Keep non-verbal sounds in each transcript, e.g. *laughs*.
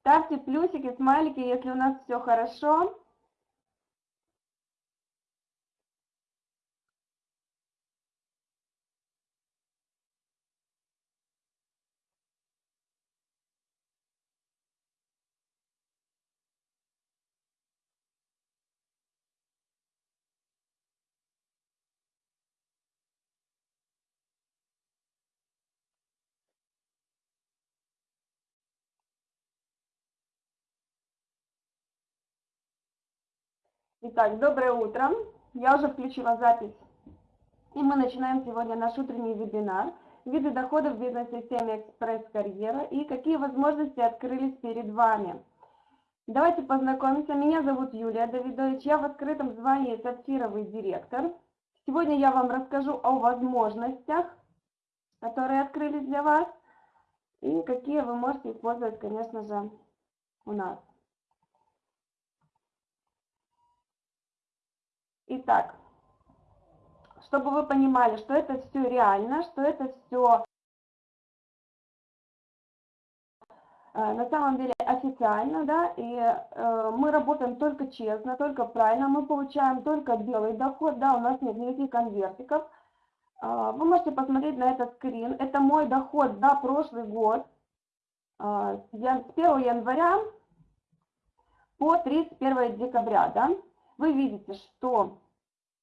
Ставьте плюсики, смайлики, если у нас все хорошо. Итак, доброе утро. Я уже включила запись. И мы начинаем сегодня наш утренний вебинар. Виды доходов в бизнес-системе экспресс-карьера и какие возможности открылись перед вами. Давайте познакомимся. Меня зовут Юлия Давидович. Я в открытом звании сапфировый директор. Сегодня я вам расскажу о возможностях, которые открылись для вас. И какие вы можете использовать, конечно же, у нас. Итак, чтобы вы понимали, что это все реально, что это все э, на самом деле официально, да, и э, мы работаем только честно, только правильно, мы получаем только белый доход, да, у нас нет никаких конвертиков. Э, вы можете посмотреть на этот скрин, это мой доход за прошлый год, э, с 1 января по 31 декабря, да, вы видите, что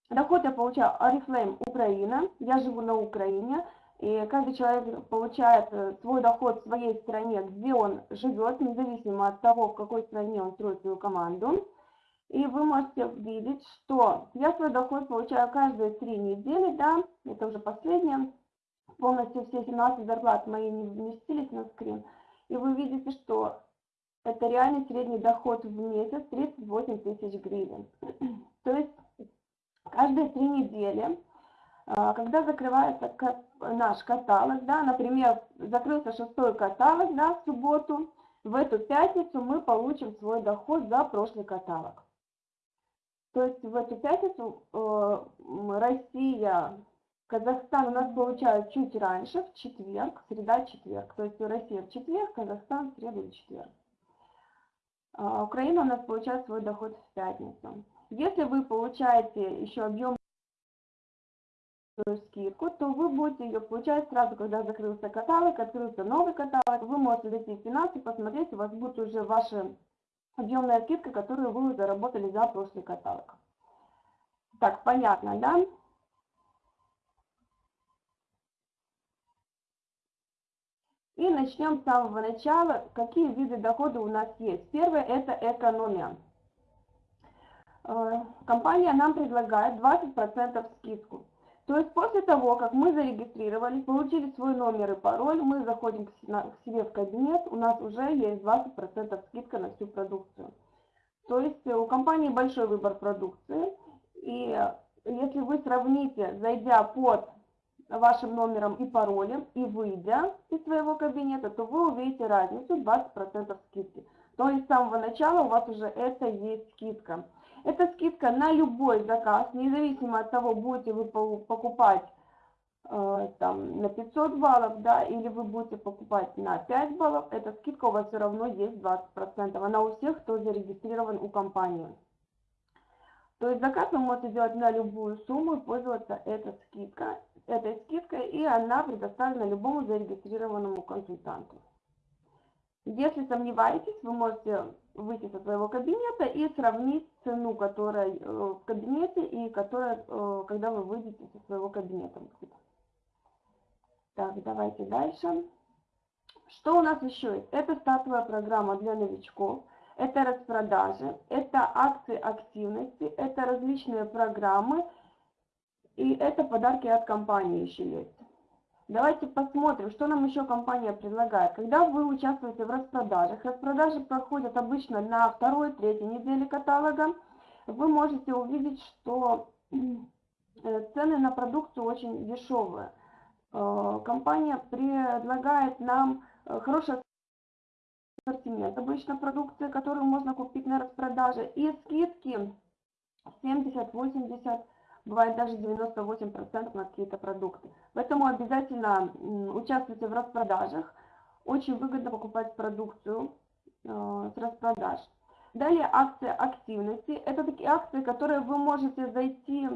доход я получаю Oriflame Украина, я живу на Украине, и каждый человек получает э, свой доход в своей стране, где он живет, независимо от того, в какой стране он строит свою команду. И вы можете видеть, что я свой доход получаю каждые три недели, да, это уже последнее, полностью все 17 зарплат мои не вместились на скрин. И вы видите, что это реальный средний доход в месяц 38 тысяч гривен. *clears throat* То есть каждые три недели, а, когда закрывается наш каталог, да, например, закрылся шестой каталог да, в субботу, в эту пятницу мы получим свой доход за прошлый каталог. То есть в эту пятницу э, Россия, Казахстан у нас получают чуть раньше, в четверг, среда-четверг. То есть Россия в четверг, Казахстан в среду и четверг. А, Украина у нас получает свой доход в пятницу. Если вы получаете еще объем скидку, то вы будете ее получать сразу, когда закрылся каталог, открылся новый каталог, вы можете зайти в финансы, посмотреть, у вас будет уже ваша объемная скидка, которую вы заработали за прошлый каталог. Так, понятно, да? И начнем с самого начала, какие виды дохода у нас есть. Первое – это экономия. Э, компания нам предлагает 20% скидку. То есть после того, как мы зарегистрировались, получили свой номер и пароль, мы заходим к себе в кабинет, у нас уже есть 20% скидка на всю продукцию. То есть у компании большой выбор продукции, и если вы сравните, зайдя под вашим номером и паролем и выйдя из своего кабинета, то вы увидите разницу 20% скидки. То есть с самого начала у вас уже это есть скидка. Это скидка на любой заказ, независимо от того, будете вы покупать э, там, на 500 баллов, да, или вы будете покупать на 5 баллов, эта скидка у вас все равно есть 20%. Она у всех, кто зарегистрирован у компании. То есть заказ вы можете делать на любую сумму и пользоваться этой скидкой, этой скидкой, и она предоставлена любому зарегистрированному консультанту. Если сомневаетесь, вы можете выйти со своего кабинета и сравнить цену, которая э, в кабинете и которая, э, когда вы выйдете со своего кабинета. Так, давайте дальше. Что у нас еще есть? Это стартовая программа для новичков, это распродажи, это акции активности, это различные программы, и это подарки от компании еще есть. Давайте посмотрим, что нам еще компания предлагает. Когда вы участвуете в распродажах, распродажи проходят обычно на второй, третьей неделе каталога, вы можете увидеть, что э, цены на продукцию очень дешевые. Э, компания предлагает нам э, хороший ассортимент обычно продукции, которую можно купить на распродаже, и скидки 70-80% бывает даже 98% на какие-то продукты. Поэтому обязательно участвуйте в распродажах. Очень выгодно покупать продукцию с распродаж. Далее акция активности. Это такие акции, которые вы можете зайти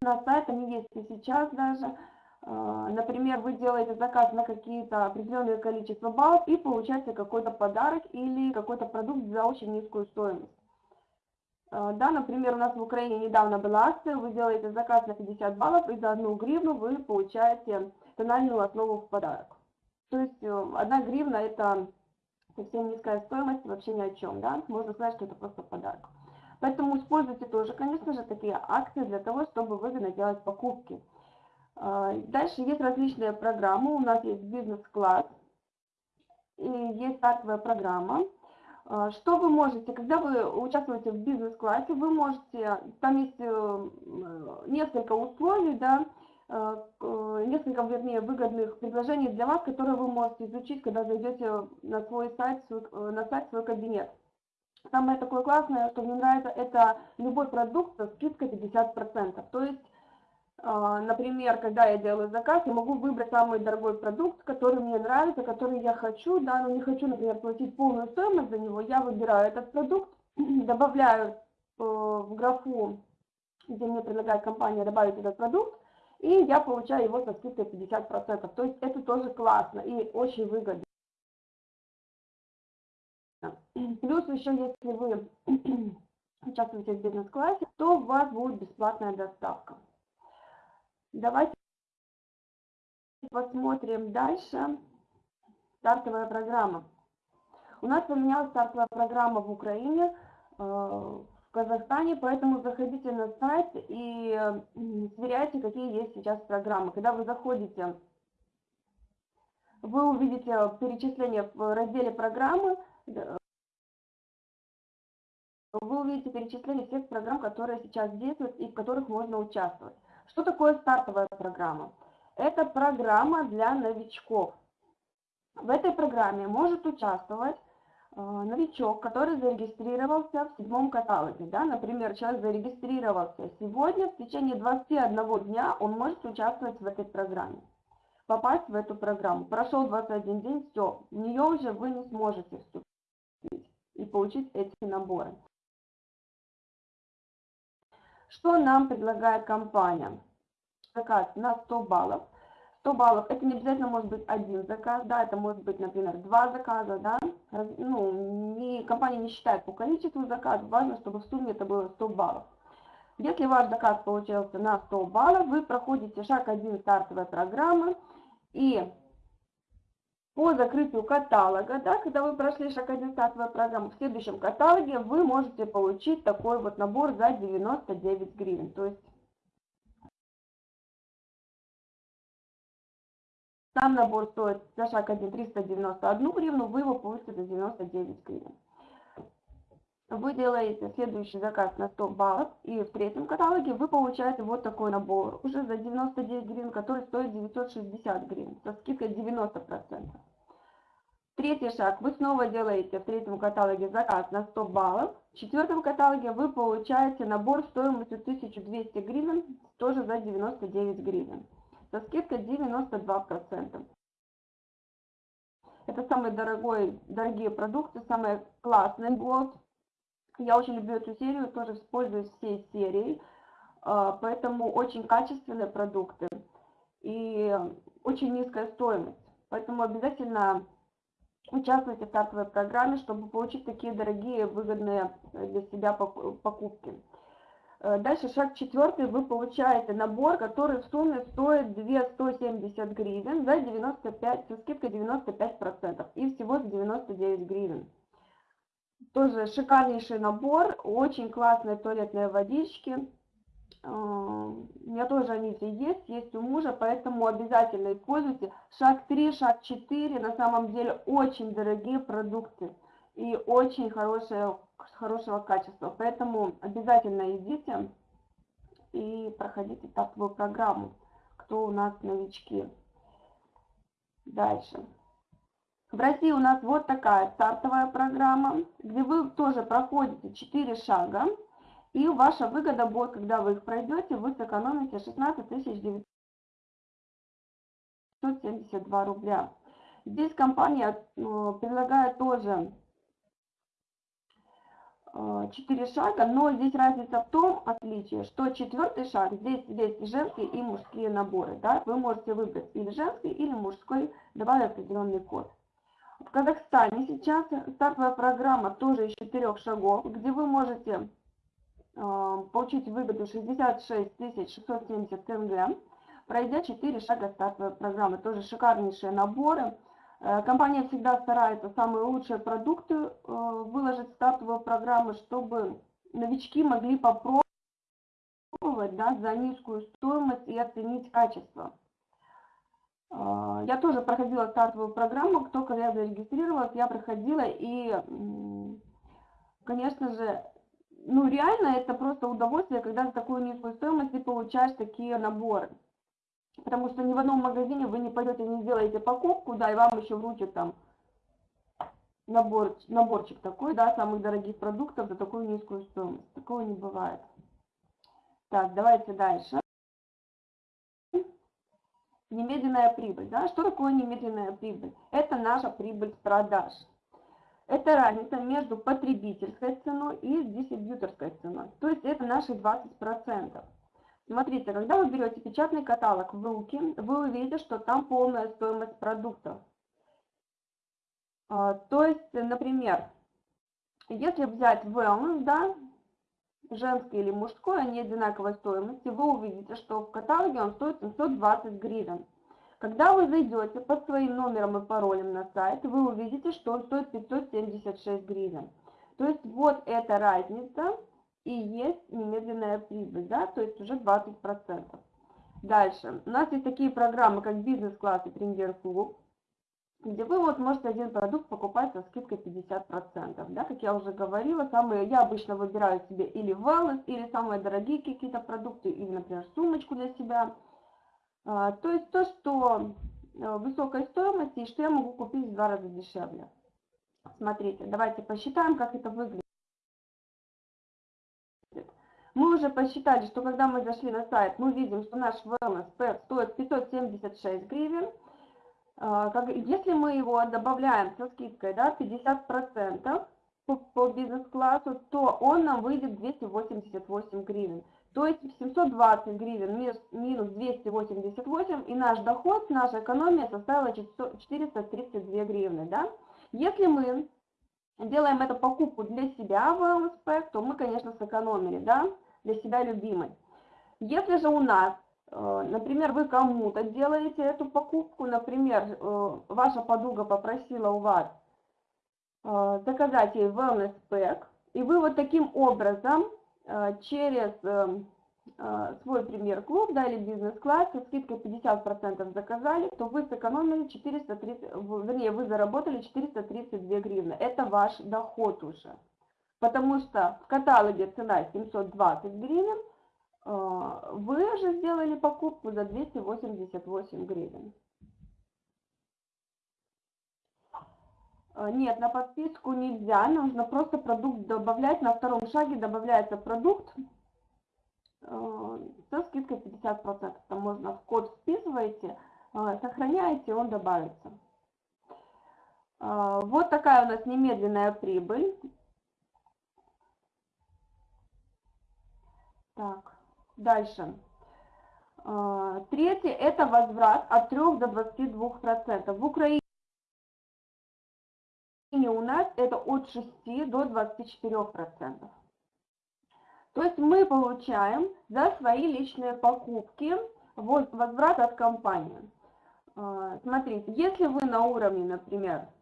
на сайт, они есть и сейчас даже. А, например, вы делаете заказ на какие-то определенное количество баллов и получаете какой-то подарок или какой-то продукт за очень низкую стоимость. А, да, например, у нас в Украине недавно была акция, вы делаете заказ на 50 баллов и за одну гривну вы получаете тональную основу в подарок. То есть э, одна гривна это совсем низкая стоимость, вообще ни о чем, да, можно сказать, что это просто подарок. Поэтому используйте тоже, конечно же, такие акции для того, чтобы выгодно делать покупки. А, дальше есть различные программы. У нас есть бизнес-класс и есть стартовая программа. А, что вы можете, когда вы участвуете в бизнес-классе, вы можете, там есть э, несколько условий, да, э, несколько, вернее, выгодных предложений для вас, которые вы можете изучить, когда зайдете на свой сайт, э, на сайт свой кабинет. Самое такое классное, что мне нравится, это любой продукт со скидкой 50%. То есть, например, когда я делаю заказ, я могу выбрать самый дорогой продукт, который мне нравится, который я хочу, да, но не хочу, например, платить полную стоимость за него, я выбираю этот продукт, *clears throat* добавляю э, в графу, где мне предлагает компания добавить этот продукт, и я получаю его со скидкой 50%. То есть это тоже классно и очень выгодно. *clears throat* Плюс еще, если вы *clears throat* участвуете в бизнес-классе, то у вас будет бесплатная доставка. Давайте посмотрим дальше. Стартовая программа. У нас поменялась стартовая программа в Украине, э, в Казахстане, поэтому заходите на сайт и сверяйте, какие есть сейчас программы. Когда вы заходите, вы увидите перечисление в разделе программы, вы увидите перечисление всех программ, которые сейчас действуют и в которых можно участвовать. Что такое стартовая программа? Это программа для новичков. В этой программе может участвовать э, новичок, который зарегистрировался в седьмом каталоге. Да? Например, человек зарегистрировался сегодня, в течение 21 дня он может участвовать в этой программе, попасть в эту программу. Прошел 21 день, все, в нее уже вы не сможете вступить и получить эти наборы. Что нам предлагает компания? Заказ на 100 баллов. 100 баллов, это не обязательно может быть один заказ, да, это может быть, например, два заказа, да. Ну, не, компания не считает по количеству заказов, важно, чтобы в сумме это было 100 баллов. Если ваш заказ получился на 100 баллов, вы проходите шаг 1 стартовой программы и по закрытию каталога, да, когда вы прошли шаг 1 стартовой программы, в следующем каталоге вы можете получить такой вот набор за 99 гривен. То есть сам набор стоит за шаг 1 391 гривну, вы его получите за 99 гривен. Вы делаете следующий заказ на 100 баллов, и в третьем каталоге вы получаете вот такой набор, уже за 99 гривен, который стоит 960 гривен, со скидкой 90%. Третий шаг. Вы снова делаете в третьем каталоге заказ на 100 баллов. В четвертом каталоге вы получаете набор стоимостью 1200 гривен, тоже за 99 гривен. Со скидкой 92%. Это самые дорогой, дорогие продукты, самые классные год. Я очень люблю эту серию, тоже использую всей серией. А, поэтому очень качественные продукты и очень низкая стоимость. Поэтому обязательно участвуйте в стартовой программе, чтобы получить такие дорогие, выгодные э, для себя покупки. Э, дальше шаг четвертый, вы получаете набор, который в сумме стоит 270 гривен за 95, со скидкой 95% и всего за 99 гривен. Тоже шикарнейший набор, очень классные туалетные водички, у меня тоже они все есть, есть у мужа, поэтому обязательно используйте. Шаг 3, шаг 4, на самом деле очень дорогие продукты и очень хорошие, хорошего качества. Поэтому обязательно идите и проходите стартовую программу, кто у нас новички. Дальше. В России у нас вот такая стартовая программа, где вы тоже проходите 4 шага. И ваша выгода будет, когда вы их пройдете, вы сэкономите 16 900 672 рубля. Здесь компания э, предлагает тоже 4 шага, но здесь разница в том отличие, что четвертый шаг, здесь есть женские и мужские наборы. Да? Вы можете выбрать или женский, или мужской, добавив определенный код. В Казахстане сейчас стартовая программа тоже из четырех шагов, где вы можете э, получить выгоду 66 670 тенге, пройдя 4 шага стартовой программы. Тоже шикарнейшие наборы. Э, компания всегда старается самые лучшие продукты э, выложить в стартовую программу, чтобы новички могли попробовать да, за низкую стоимость и оценить качество. Э, я тоже проходила стартовую программу, только я зарегистрировалась, я проходила, и, конечно же, ну реально это просто удовольствие, когда за такую низкую стоимость ты получаешь такие наборы. Потому что ни в одном магазине вы не пойдете, не сделаете покупку, да, и вам еще вручат там набор, наборчик такой, да, самых дорогих продуктов за такую низкую стоимость. Такого не бывает. Так, давайте дальше. Немедленная прибыль. Да? Что такое немедленная прибыль? Это наша прибыль с продаж. Это разница между потребительской ценой и дистрибьюторской ценой. То есть это наши 20%. Смотрите, когда вы берете печатный каталог в руки, вы увидите, что там полная стоимость продуктов. А, то есть, например, если взять wellness, да, женский или мужской, они одинаковой стоимости, вы увидите, что в каталоге он стоит 720 гривен. Когда вы зайдете под своим номером и паролем на сайт, вы увидите, что он стоит 576 гривен. То есть вот эта разница и есть немедленная прибыль, да, то есть уже 20%. Дальше. У нас есть такие программы, как бизнес-класс и премьер-клуб, где вы вот можете один продукт покупать со скидкой 50%. Да, как я уже говорила, самые, я обычно выбираю себе или wellness, или самые дорогие какие-то продукты, или, например, сумочку для себя. А, то есть то, что э, высокой стоимости, и что я могу купить в два раза дешевле. Смотрите, давайте посчитаем, как это выглядит. Мы уже посчитали, что когда мы зашли на сайт, мы видим, что наш wellness pack стоит 576 гривен. А, если мы его добавляем со скидкой да, 50% по, по бизнес-классу, то он нам выйдет 288 гривен. То есть 720 гривен минус 288, и наш доход, наша экономия составила 432 гривны. Да? Если мы делаем эту покупку для себя в LSP, то мы, конечно, сэкономили, да, для себя любимой. Если же у нас, например, вы кому-то делаете эту покупку, например, э, ваша подруга попросила у вас э, заказать ей wellness pack, и вы вот таким образом через свой премьер-клуб, да, или бизнес-класс со скидкой 50% заказали, то вы сэкономили 430, вернее, вы заработали 432 гривны. Это ваш доход уже. Потому что в каталоге цена 720 гривен, вы же сделали покупку за 288 гривен. Нет, на подписку нельзя, нужно просто продукт добавлять. На втором шаге добавляется продукт, Э, со скидкой 50%. Там можно в код вписываете, сохраняете, он добавится. Вот такая у нас немедленная прибыль. Так, дальше. Третье – это возврат от 3 до 22%. В Украине у нас это от 6 до 24%. То есть мы получаем за свои личные покупки возврат от компании. А, смотрите, если вы на уровне, например, а,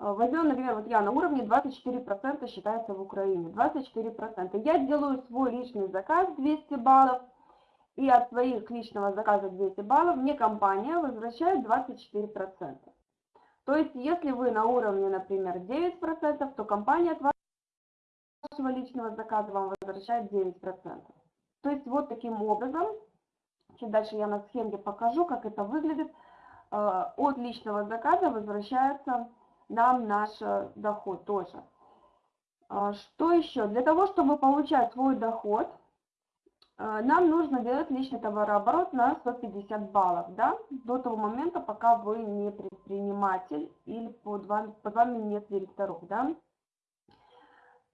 возьмем, например, вот я на уровне 24% считается в Украине, 24%. Я делаю свой личный заказ 200 баллов, и от своих личного заказа 200 баллов мне компания возвращает 24%. То есть, если вы на уровне, например, 9%, то компания от вашего личного заказа вам возвращает 9%. То есть вот таким образом, чуть дальше я на схеме покажу, как это выглядит, э, от личного заказа возвращается нам наш э, доход тоже. А что еще? Для того, чтобы получать свой доход, э, нам нужно делать личный товарооборот на 150 баллов, да, до того момента, пока вы не предприниматель или под вами, под вами нет директоров, да.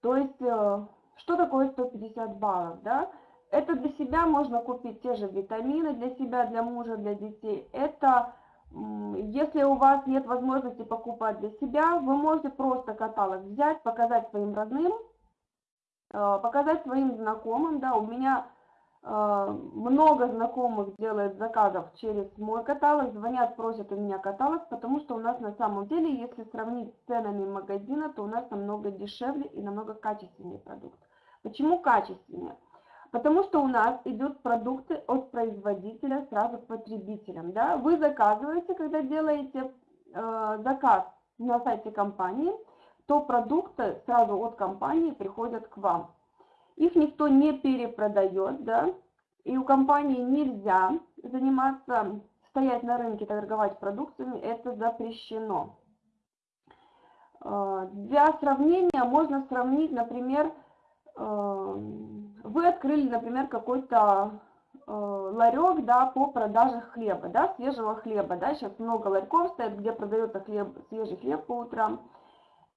То есть, э, что такое 150 баллов, да? Это для себя можно купить те же витамины для себя, для мужа, для детей. Это, если у вас нет возможности покупать для себя, вы можете просто каталог взять, показать своим родным, э, показать своим знакомым. Да, у меня э, много знакомых делает заказов через мой каталог, звонят, просят у меня каталог, потому что у нас на самом деле, если сравнить с ценами магазина, то у нас намного дешевле и намного качественнее продукт. Почему качественнее? Потому что у нас идут продукты от производителя сразу к потребителям. Да? Вы заказываете, когда делаете э, заказ на сайте компании, то продукты сразу от компании приходят к вам. Их никто не перепродает, да, и у компании нельзя заниматься, стоять на рынке, торговать продукциями, это запрещено. Э, для сравнения можно сравнить, например, Эм, вы открыли, например, какой-то э, ларек, да, по продаже хлеба, да, свежего хлеба, да, сейчас много ларьков стоит, где продается хлеб, свежий хлеб по утрам,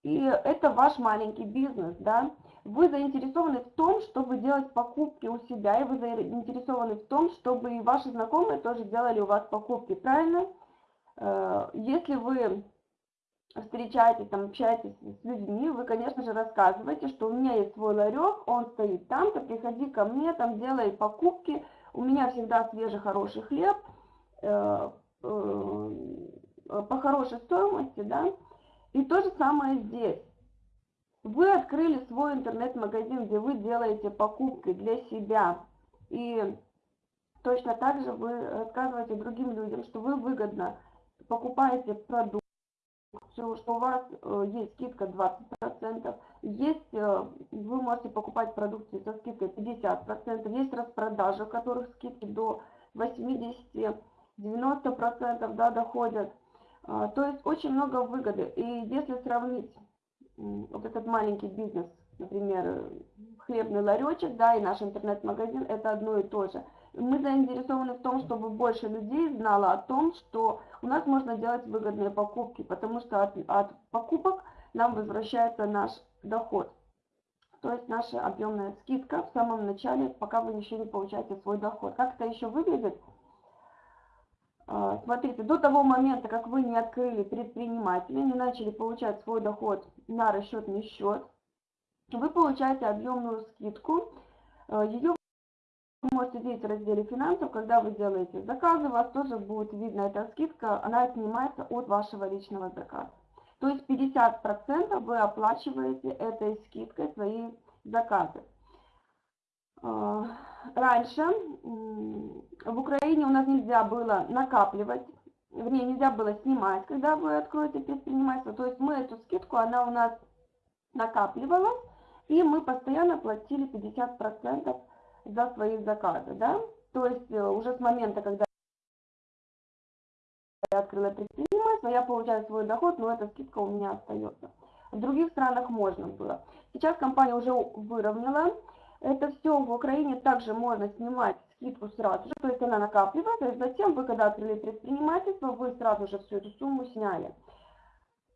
и это ваш маленький бизнес, да, вы заинтересованы в том, чтобы делать покупки у себя, и вы заинтересованы в том, чтобы и ваши знакомые тоже делали у вас покупки, правильно? Э, если вы встречаетесь, там, общаетесь с людьми, вы, конечно же, рассказываете, что у меня есть свой ларек, он стоит там-то, приходи ко мне, там, делай покупки, у меня всегда свежий, хороший хлеб, э, э, по хорошей стоимости, да, и то же самое здесь. Вы открыли свой интернет-магазин, где вы делаете покупки для себя, и точно так же вы рассказываете другим людям, что вы выгодно покупаете продукт, что у вас э, есть скидка 20%, есть, э, вы можете покупать продукцию со скидкой 50%, есть распродажи, у которых скидки до 80-90% да, доходят. А, то есть очень много выгоды. И если сравнить вот этот маленький бизнес, например, хлебный ларечек, да, и наш интернет-магазин, это одно и то же. Мы заинтересованы в том, чтобы больше людей знало о том, что у нас можно делать выгодные покупки, потому что от, от покупок нам возвращается наш доход. То есть наша объемная скидка в самом начале, пока вы еще не получаете свой доход. Как это еще выглядит? А, смотрите, до того момента, как вы не открыли предпринимателя, не начали получать свой доход на расчетный счет, вы получаете объемную скидку. А, Ее вы можете видеть в разделе финансов, когда вы делаете заказы, у вас тоже будет видна эта скидка, она снимается от вашего личного заказа. То есть 50% вы оплачиваете этой скидкой свои заказы. А, раньше в Украине у нас нельзя было накапливать, вернее нельзя было снимать, когда вы откроете предпринимательство. То есть мы эту скидку, она у нас накапливалась, и мы постоянно платили 50% за свои заказы, да, то есть э, уже с момента, когда я открыла предпринимательство, я получаю свой доход, но эта скидка у меня остается. В других странах можно было. Сейчас компания уже выровняла это все. В Украине также можно снимать скидку сразу же, то есть она накапливается, и затем вы, когда открыли предпринимательство, вы сразу же всю эту сумму сняли.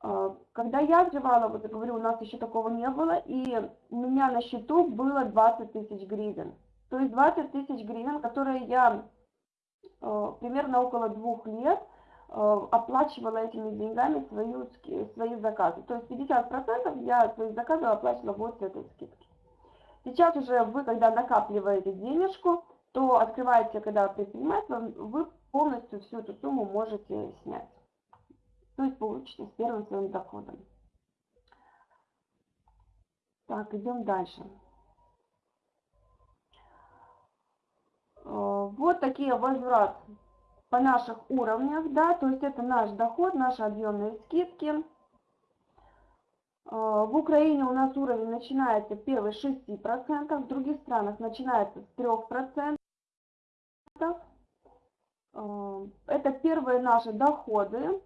А, когда я открывала, вот я говорю, у нас еще такого не было, и у меня на счету было 20 тысяч гривен. То есть 20 тысяч гривен, которые я э, примерно около двух лет э, оплачивала этими деньгами свои, свои заказы. То есть 50% я свои заказы оплачивала вот с этой скидки. Сейчас уже вы, когда накапливаете денежку, то открываете, когда предпринимательство, вы полностью всю эту сумму можете снять. То есть получите с первым своим доходом. Так, идем дальше. Э, вот такие возврат по наших уровнях, да, то есть это наш доход, наши объемные скидки. Э, в Украине у нас уровень начинается первый 6%, в других странах начинается с 3%. Э, это первые наши доходы,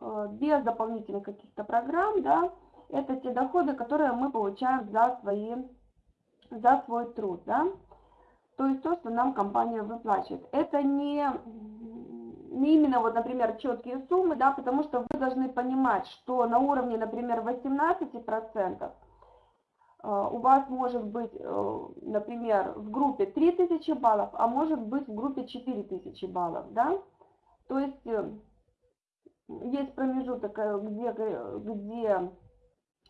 без дополнительных каких-то программ, да, это те доходы, которые мы получаем за, свои, за свой труд, да. То есть то, что нам компания выплачивает. Это не, не именно, вот, например, четкие суммы, да, потому что вы должны понимать, что на уровне, например, 18% э, у вас может быть, э, например, в группе 3000 баллов, а может быть в группе 4000 баллов, да. То есть э, есть промежуток, где, где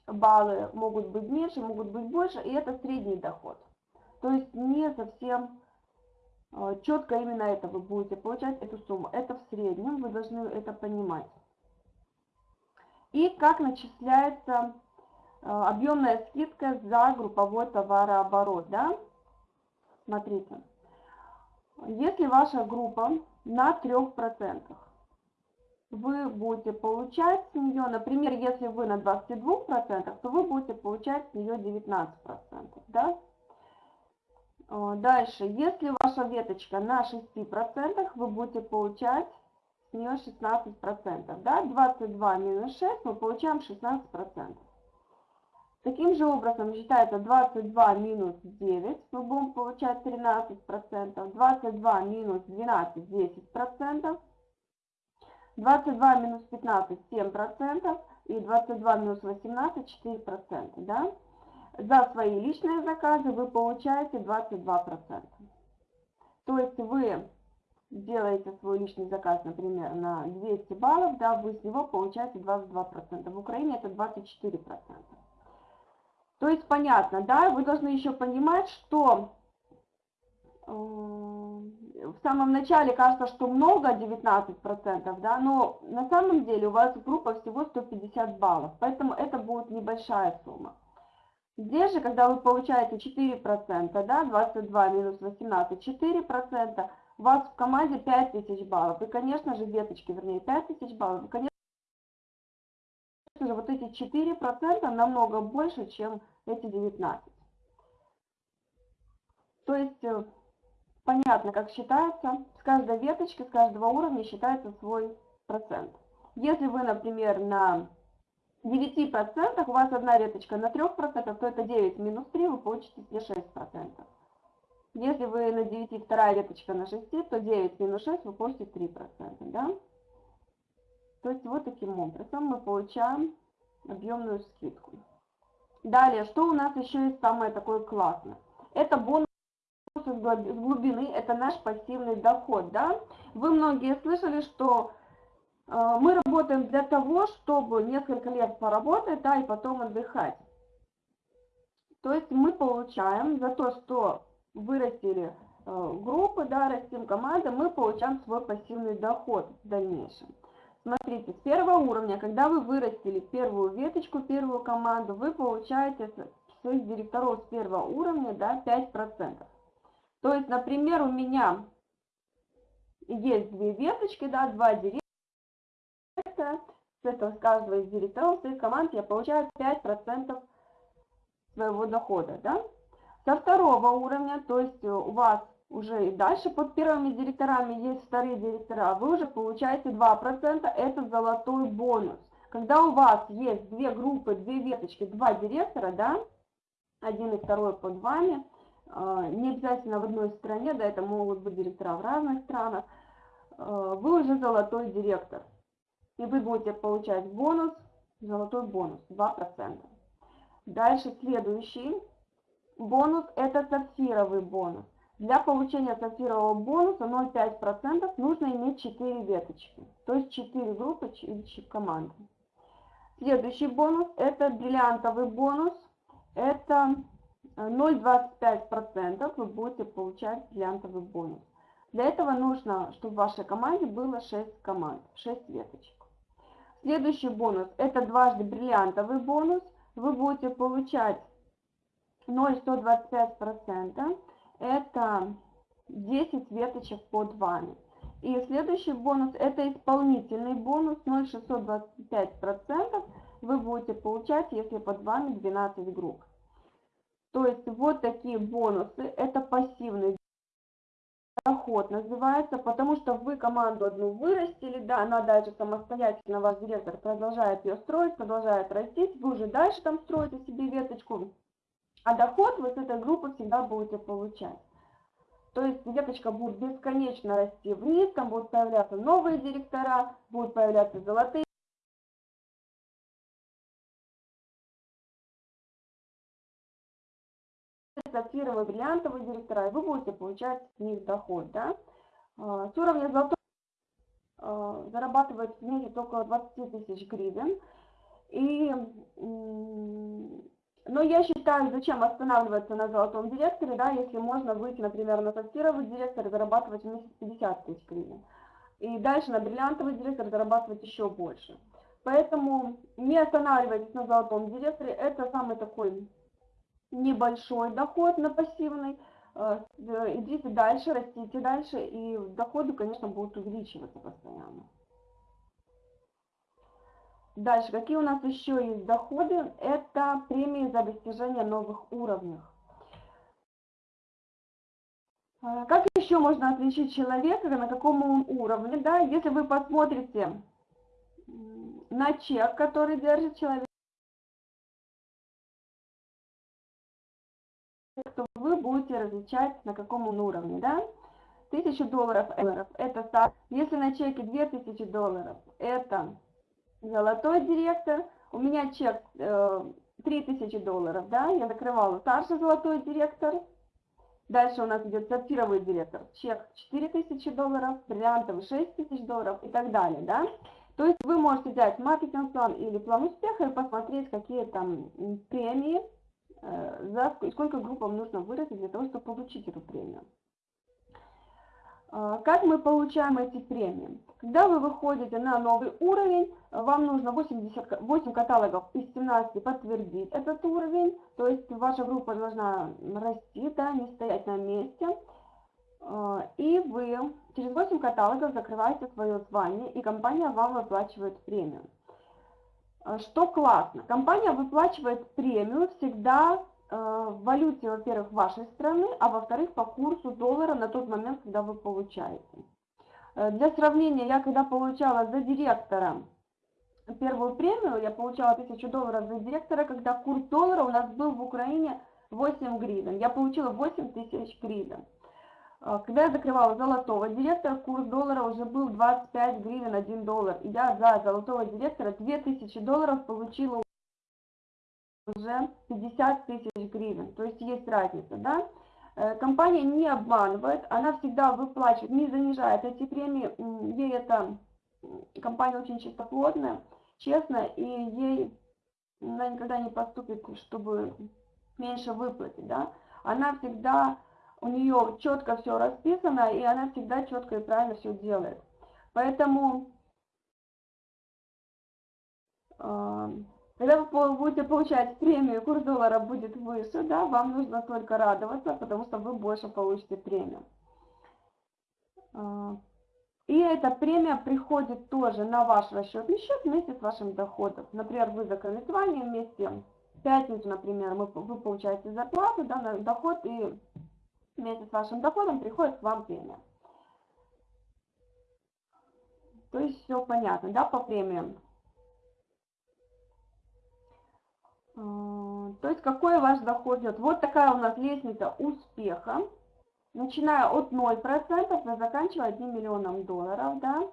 баллы могут быть меньше, могут быть больше, и это средний доход. То есть не совсем э, четко именно это вы будете получать, эту сумму. Это в среднем, вы должны это понимать. И как начисляется э, объемная скидка за групповой товарооборот. Да? Смотрите, если ваша группа на 3%, вы будете получать с нее, например, если вы на 22%, то вы будете получать с нее 19%. Да? Дальше, если ваша веточка на 6%, вы будете получать с нее 16%. Да? 22 минус 6, мы получаем 16%. Таким же образом считается 22 минус 9, мы будем получать 13%. 22 минус 12, 10%. 22 минус 15, 7%. И 22 минус 18, 4%. Да? За свои личные заказы вы получаете 22%. То есть вы делаете свой личный заказ, например, на 200 баллов, да, вы с него получаете 22%. В Украине это 24%. То есть понятно, да, вы должны еще понимать, что э, в самом начале кажется, что много, 19%, да, но на самом деле у вас группа всего 150 баллов, поэтому это будет небольшая сумма. Здесь же, когда вы получаете 4%, да, 22 минус 18, 4%, у вас в команде 5000 баллов. И, конечно же, веточки, вернее, 5000 баллов. И, конечно же, вот эти 4% намного больше, чем эти 19. То есть, э, понятно, как считается. С каждой веточки, с каждого уровня считается свой процент. Если вы, например, на 9% у вас одна веточка на 3%, то это 9 минус 3, вы получите себе 6%. Если вы на 9 вторая веточка на 6, то 9 минус 6 вы получите 3%. Да? То есть вот таким образом мы получаем объемную скидку. Далее, что у нас еще есть самое такое классное? Это бонус с глубины, это наш пассивный доход. Да? Вы многие слышали, что мы работаем для того, чтобы несколько лет поработать, да, и потом отдыхать. То есть мы получаем за то, что вырастили э, группы, да, растим команды, мы получаем свой пассивный доход в дальнейшем. Смотрите, с первого уровня, когда вы вырастили первую веточку, первую команду, вы получаете своих директоров с первого уровня да, 5%. То есть, например, у меня есть две веточки, да, два директора этого с каждого из директоров своих команд я получаю 5% своего дохода. Да? Со второго уровня, то есть у вас уже и дальше под первыми директорами есть вторые директора, вы уже получаете 2%, это золотой бонус. Когда у вас есть две группы, две веточки, два директора, да, один и второй под вами, а, не обязательно в одной стране, да, это могут быть директора в разных странах, а, вы уже золотой директор и вы будете получать бонус, золотой бонус, 2%. Дальше следующий бонус – это сапфировый бонус. Для получения сапфирового бонуса 0,5% нужно иметь 4 веточки, то есть 4 группы или команды. Следующий бонус – это бриллиантовый бонус, это 0,25% вы будете получать бриллиантовый бонус. Для этого нужно, чтобы в вашей команде было 6 команд, 6 веточек. Следующий бонус – это дважды бриллиантовый бонус. Вы будете получать 0,125%. Это 10 веточек под вами. И следующий бонус – это исполнительный бонус 0,625%. Вы будете получать, если под вами 12 групп. То есть вот такие бонусы. Это пассивный доход называется, потому что вы команду одну вырастили, да, она дальше самостоятельно, ваш директор продолжает ее строить, продолжает растить, вы уже дальше там строите себе веточку, а доход вы с этой группы всегда будете получать. То есть веточка будет бесконечно расти вниз, там будут появляться новые директора, будут появляться золотые сапфировые, бриллиантовые директора, и вы будете получать с них доход. Да? А, с уровня золотой а, зарабатывает в месяц около 20 тысяч гривен. И, но я считаю, зачем останавливаться на золотом директоре, да, если можно выйти, например, на сапфировый директор и зарабатывать в месяц 50 тысяч гривен. И дальше на бриллиантовый директор зарабатывать еще больше. Поэтому не останавливайтесь на золотом директоре, это самый такой небольшой доход на пассивный, э, идите дальше, растите дальше, и доходы, конечно, будут увеличиваться постоянно. Дальше, какие у нас еще есть доходы? Это премии за достижение новых уровней. Э, как еще можно отличить человека, на каком он уровне? Да? Если вы посмотрите на чек, который держит человек, то вы будете различать, на каком он уровне, да? 1000 долларов это старт. Если на чеке 2000 долларов, это золотой директор. У меня чек э, 3000 долларов, да, я закрывала старший золотой директор. Дальше у нас идет сапфировый директор, чек 4000 долларов, бриллиантовый 6000 долларов и так далее, да. То есть вы можете взять маркетинг-план или план успеха и посмотреть, какие там премии за сколько группам нужно вырасти для того, чтобы получить эту премию. А, как мы получаем эти премии? Когда вы выходите на новый уровень, вам нужно 80, 8 каталогов из 17 подтвердить этот уровень, то есть ваша группа должна расти, да, не стоять на месте. А, и вы через 8 каталогов закрываете свое звание, и компания вам выплачивает премию. Э, что классно, компания выплачивает премию всегда э, в валюте, во-первых, вашей страны, а во-вторых, по курсу доллара на тот момент, когда вы получаете. Э, для сравнения, я когда получала за директора первую премию, я получала 1000 долларов за директора, когда курс доллара у нас был в Украине 8 гривен. Я получила 8 тысяч гривен. А, когда я закрывала золотого директора, курс доллара уже был 25 гривен 1 доллар. И я за золотого директора 2000 долларов получила уже 50 тысяч гривен. То есть есть разница, да? Э, компания не обманывает, она всегда выплачивает, не занижает эти премии. Ей это компания очень чистоплотная, честно, и ей она никогда не поступит, чтобы меньше выплатить, да? Она всегда у нее четко все расписано, и она всегда четко и правильно все делает. Поэтому, а, когда вы будете получать премию, курс доллара будет выше, да, вам нужно только радоваться, потому что вы больше получите премию. А, и эта премия приходит тоже на ваш расчетный счет вместе с вашим доходом. Например, вы закрыли звание вместе, в пятницу, например, вы получаете зарплату, да, доход и вместе с вашим доходом приходит к вам премия. То есть все понятно, да, по премиям. То есть какой ваш доход идет? Вот такая у нас лестница успеха. Начиная от 0% и заканчивая 1 миллионом долларов, да.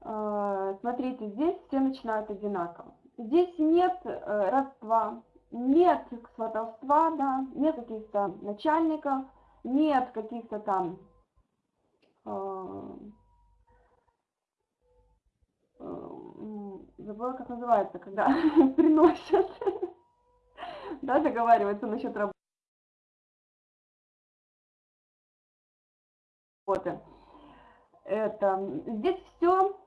А, смотрите, здесь все начинают одинаково. Здесь нет э, родства, нет сватовства, да, нет каких-то начальников, нет каких-то там э, э, забыла, как называется, когда *laughs* приносят, *laughs* да, договариваются насчет работы. Это, здесь все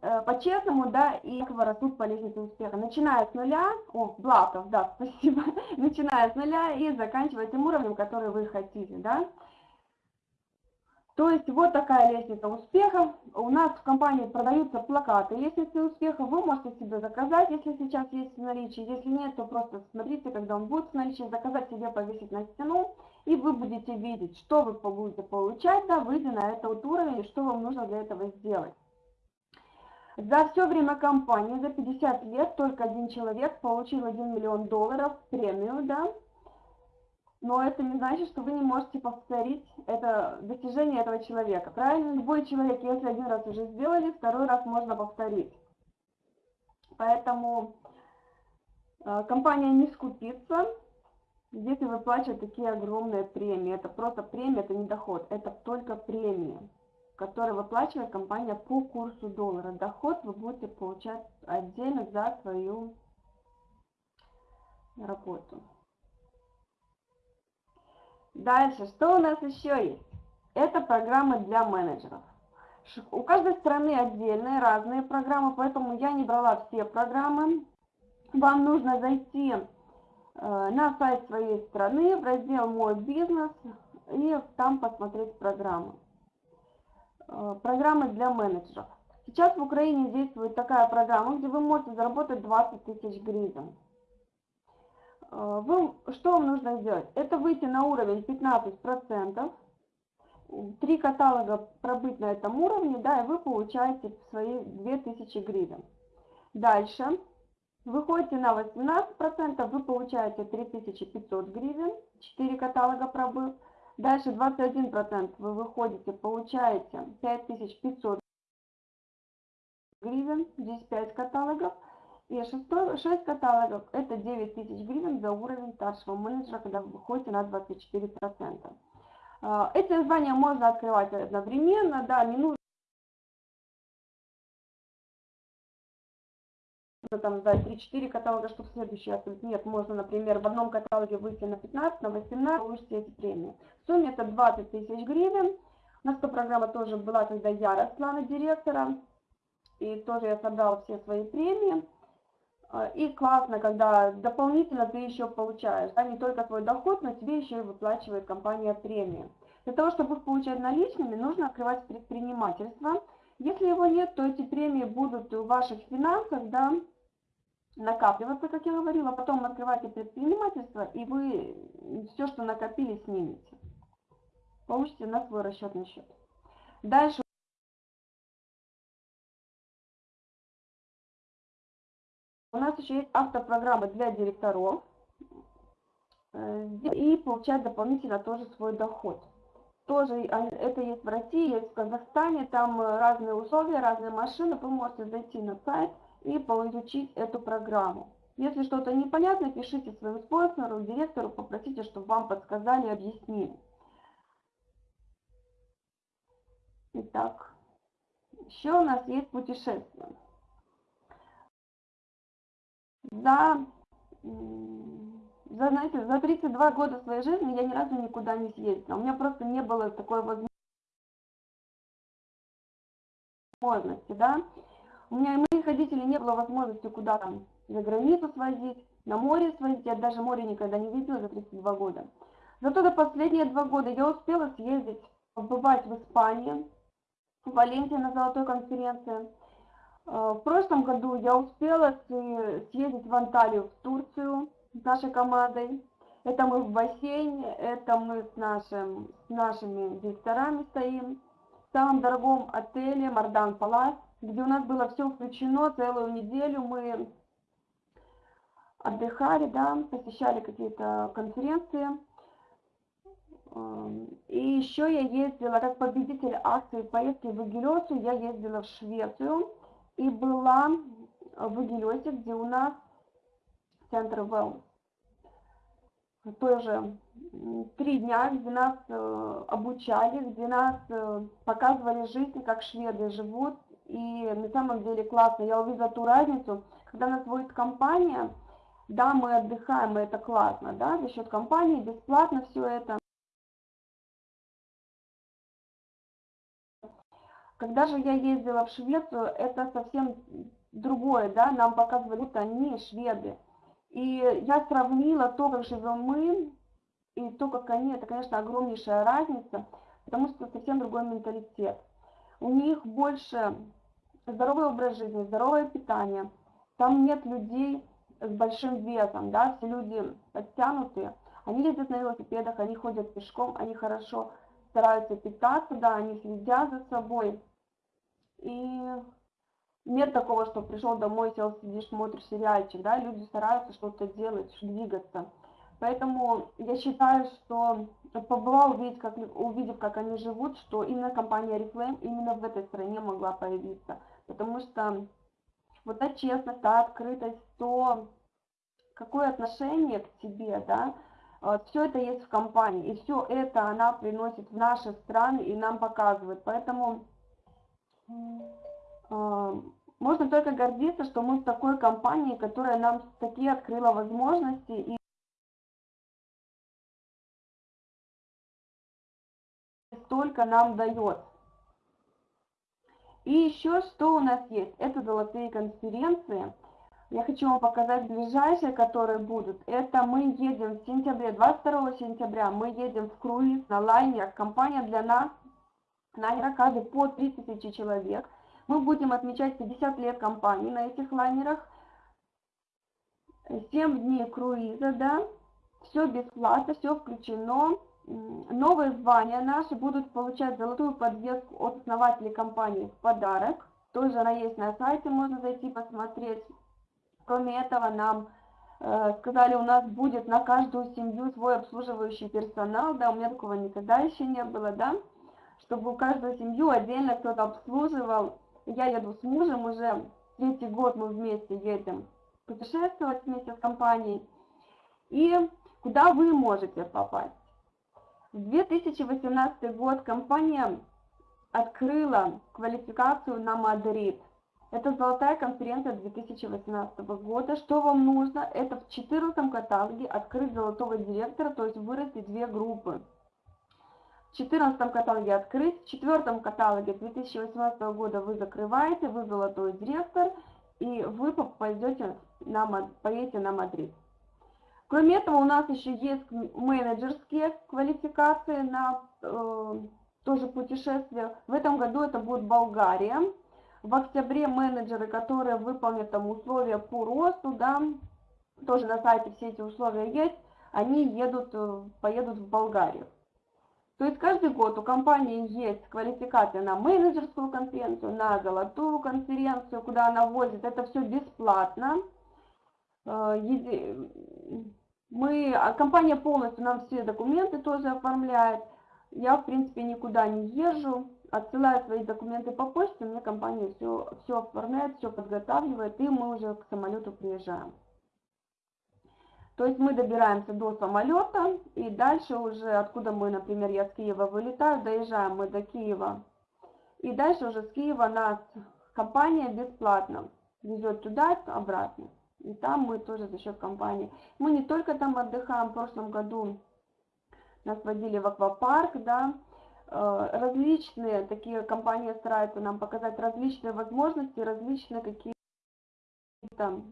по-честному, да, и как растут по лестнице успеха. Начиная с нуля, о, Блатов, да, *laughs* спасибо, начиная с нуля и заканчивая тем уровнем, который вы хотите, да. То есть вот такая лестница успеха. У нас в компании продаются плакаты лестницы успеха. Вы можете себе заказать, если сейчас есть в наличии. Если нет, то просто смотрите, когда он будет в наличии, заказать себе, повесить на стену. И вы будете видеть, что вы будете получать, да, выйдя на этот уровень, и что вам нужно для этого сделать. За все время кампании, за 50 лет, только один человек получил 1 миллион долларов премию, да. но это не значит, что вы не можете повторить это достижение этого человека. Правильно? Любой человек, если один раз уже сделали, второй раз можно повторить. Поэтому э, компания не скупится, если выплачивать такие огромные премии. Это просто премия, это не доход, это только премия, которую выплачивает компания по курсу доллара. Доход вы будете получать отдельно за свою работу. Дальше, что у нас еще есть? Это программы для менеджеров. У каждой страны отдельные, разные программы, поэтому я не брала все программы. Вам нужно зайти э, на сайт своей страны, в раздел «Мой бизнес» и там посмотреть программы. Э, программы для менеджеров. Сейчас в Украине действует такая программа, где вы можете заработать 20 тысяч гривен. Э, вы, что вам нужно сделать? Это выйти на уровень 15%, три каталога пробыть на этом уровне, да, и вы получаете свои 2000 гривен. Дальше выходите на 18%, вы получаете 3500 гривен, 4 каталога пробыв. Дальше 21% вы выходите, получаете 5500 гривен, здесь 5 каталогов. И шестой, 6 каталогов – это 9 тысяч гривен за уровень старшего менеджера, когда вы выходите на 24%. А, эти звания можно открывать одновременно, да, не нужно там сдать 3-4 каталога, чтобы следующий открыть. Нет, можно, например, в одном каталоге выйти на 15, на 18, получите эти премии. В сумме это 20 тысяч гривен. У нас эта программа тоже была, когда я росла на директора. И тоже я собрала все свои премии. А, и классно, когда дополнительно ты еще получаешь, да, не только твой доход, но тебе еще и выплачивает компания премии. Для того, чтобы их получать наличными, нужно открывать предпринимательство. Если его нет, то эти премии будут в ваших финансах, да, накапливаться, как я говорила, потом открывайте предпринимательство, и вы все, что накопили, снимете. Получите на свой расчетный счет. Дальше У нас еще есть автопрограмма для директоров. Э, и получать дополнительно тоже свой доход. Тоже это есть в России, есть в Казахстане, там э, разные условия, разные машины. Вы можете зайти на сайт и получить эту программу. Если что-то непонятно, пишите своему спонсору, директору, попросите, чтобы вам подсказали, объяснили. Итак, еще у нас есть путешествия за, за, знаете, за 32 года своей жизни я ни разу никуда не съездила. У меня просто не было такой возможности, да. У меня и моих родителей не было возможности куда там за границу свозить, на море свозить. Я даже море никогда не видела за 32 года. Зато за последние два года я успела съездить, побывать в Испании, в Валенсии на золотой конференции, Э, в прошлом году я успела съездить в Анталию, в Турцию с нашей командой. Это мы в бассейне, это мы с, нашим, с нашими директорами стоим. В самом дорогом отеле Мардан Палас, где у нас было все включено, целую неделю мы отдыхали, да, посещали какие-то конференции. Эм, и еще я ездила, как победитель акции поездки в Эгелесу, я ездила в Швецию и была в Игелесе, где у нас центр Wellness. Тоже три дня, где нас э, обучали, где нас э, показывали жизнь, как шведы живут. И на самом деле классно. Я увидела ту разницу, когда нас водит компания, да, мы отдыхаем, и это классно, да, за счет компании, бесплатно все это. Когда же я ездила в Швецию, это совсем другое, да, нам показывали, будто они шведы. И я сравнила то, как живем мы, и то, как они, это, конечно, огромнейшая разница, потому что совсем другой менталитет. У них больше здоровый образ жизни, здоровое питание. Там нет людей с большим весом, да, все люди подтянутые. Они ездят на велосипедах, они ходят пешком, они хорошо стараются питаться, да, они следят за собой. И нет такого, что пришел домой, сел, сидишь, смотришь сериальчик, да, люди стараются что-то делать, двигаться. Поэтому я считаю, что побывал, увидев как, увидев, как они живут, что именно компания Reflame именно в этой стране могла появиться. Потому что вот та честность, та открытость, то какое отношение к тебе, да, все это есть в компании, и все это она приносит в наши страны и нам показывает. Поэтому э, можно только гордиться, что мы в такой компании, которая нам такие открыла возможности и столько нам дает. И еще что у нас есть? Это золотые конференции. Я хочу вам показать ближайшие, которые будут. Это мы едем в сентябре, 22 сентября, мы едем в круиз на лайнерах. Компания для нас, лайнера каждый по 3000 человек. Мы будем отмечать 50 лет компании на этих лайнерах. 7 дней круиза, да, все бесплатно, все включено. Новые звания наши будут получать золотую подвеску от основателей компании в подарок. Тоже она есть на сайте, можно зайти посмотреть. Кроме этого, нам э, сказали, у нас будет на каждую семью свой обслуживающий персонал. Да, у меня такого никогда еще не было, да. Чтобы у каждую семью отдельно кто-то обслуживал. Я еду с мужем уже, третий год мы вместе едем путешествовать вместе с компанией. И куда вы можете попасть? В 2018 год компания открыла квалификацию на Мадрид. Это золотая конференция 2018 года. Что вам нужно? Это в 14 каталоге открыть золотого директора, то есть вырасти две группы. В 14 каталоге открыть, в 4 каталоге 2018 года вы закрываете, вы золотой директор, и вы попадете на, поедете на Мадрид. Кроме этого, у нас еще есть менеджерские квалификации на э, тоже путешествия. В этом году это будет Болгария. В октябре менеджеры, которые выполнят там условия по росту, да, тоже на сайте все эти условия есть, они едут, э, поедут в Болгарию. То есть каждый год у компании есть квалификация на менеджерскую конференцию, на золотую конференцию, куда она возит. Это все бесплатно. Мы, а компания полностью нам все документы тоже оформляет. Я, в принципе, никуда не езжу, отсылаю свои документы по почте, мне компания все, все оформляет, все подготавливает, и мы уже к самолету приезжаем. То есть мы добираемся до самолета, и дальше уже, откуда мы, например, я с Киева вылетаю, доезжаем мы до Киева. И дальше уже с Киева нас компания бесплатно везет туда, обратно. И там мы тоже за счет компании. Мы не только там отдыхаем, в прошлом году нас водили в аквапарк, да, э, различные такие компании стараются нам показать различные возможности, различные какие-то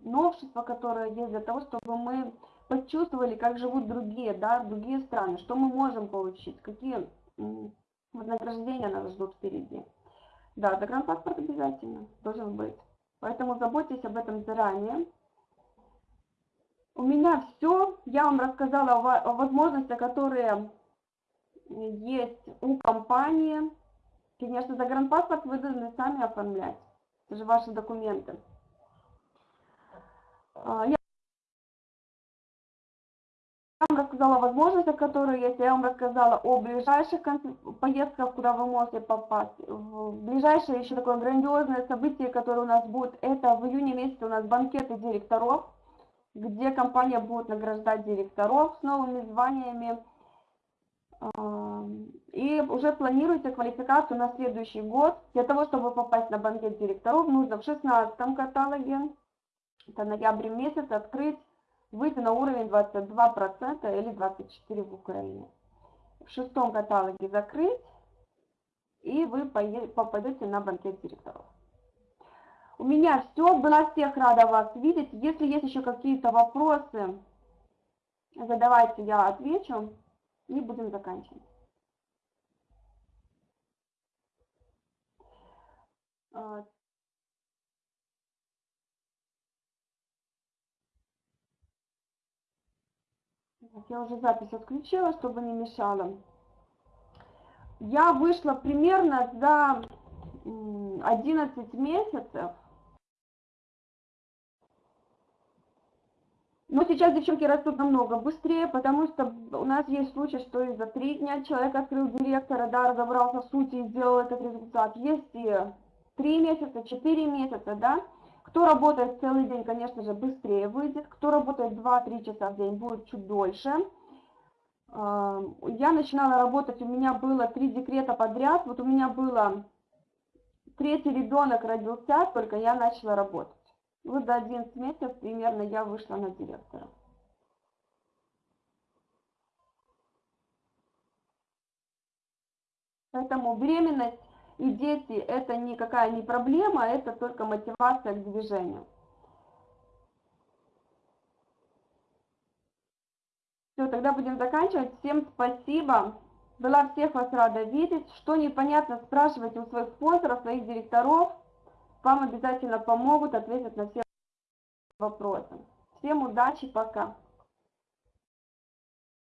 новшества, которые есть для того, чтобы мы почувствовали, как живут другие, да, другие страны, что мы можем получить, какие вознаграждения нас ждут впереди. Да, загранпаспорт обязательно должен быть. Поэтому заботьтесь об этом заранее. У меня все. Я вам рассказала о возможностях, которые есть у компании. Конечно, загранпаспорт вы должны сами оформлять. Это же ваши документы. А, я вам рассказала о возможностях, которые есть. Я вам рассказала о ближайших поездках, куда вы можете попасть. В ближайшее еще такое грандиозное событие, которое у нас будет, это в июне месяце у нас банкеты директоров где компания будет награждать директоров с новыми званиями. И уже планируется квалификацию на следующий год. Для того, чтобы попасть на банкет директоров, нужно в 16 каталоге, это ноябрь месяц, открыть, выйти на уровень 22% или 24% в Украине. В шестом каталоге закрыть, и вы попадете на банкет директоров. У меня все. Была всех рада вас видеть. Если есть еще какие-то вопросы, задавайте, я отвечу. И будем заканчивать. А, я уже запись отключила, чтобы не мешала. Я вышла примерно за 11 месяцев Но сейчас девчонки растут намного быстрее, потому что у нас есть случай, что и за три дня человек открыл директора, да, разобрался в сути и сделал этот результат. Есть и три месяца, четыре месяца, да. Кто работает целый день, конечно же, быстрее выйдет. Кто работает 2-3 часа в день, будет чуть дольше. Я начинала работать, у меня было три декрета подряд. Вот у меня было третий ребенок родился, только я начала работать. Вот до 11 месяцев примерно я вышла на директора. Поэтому беременность и дети это никакая не проблема, это только мотивация к движению. Все, тогда будем заканчивать. Всем спасибо. Была всех вас рада видеть. Что непонятно, спрашивайте у своих спонсоров, своих директоров. Вам обязательно помогут, ответят на все вопросы. Всем удачи, пока.